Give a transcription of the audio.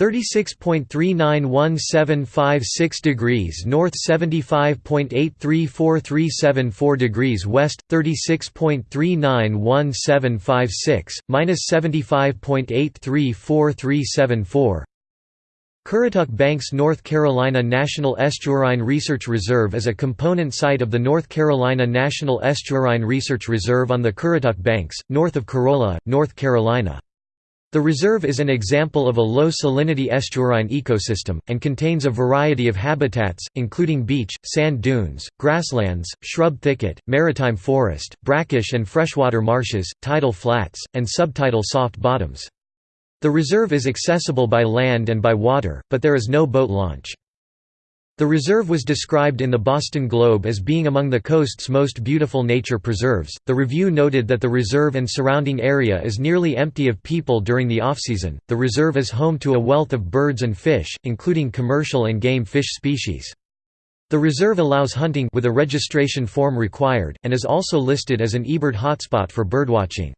36.391756 degrees north 75.834374 degrees west 36.391756 minus 75.834374 Currituck Banks North Carolina National Estuarine Research Reserve is a component site of the North Carolina National Estuarine Research Reserve on the Currituck Banks, north of Corolla, North Carolina. The reserve is an example of a low-salinity estuarine ecosystem, and contains a variety of habitats, including beach, sand dunes, grasslands, shrub thicket, maritime forest, brackish and freshwater marshes, tidal flats, and subtidal soft bottoms. The reserve is accessible by land and by water, but there is no boat launch. The reserve was described in the Boston Globe as being among the coast's most beautiful nature preserves. The review noted that the reserve and surrounding area is nearly empty of people during the off-season. The reserve is home to a wealth of birds and fish, including commercial and game fish species. The reserve allows hunting with a registration form required, and is also listed as an eBird hotspot for birdwatching.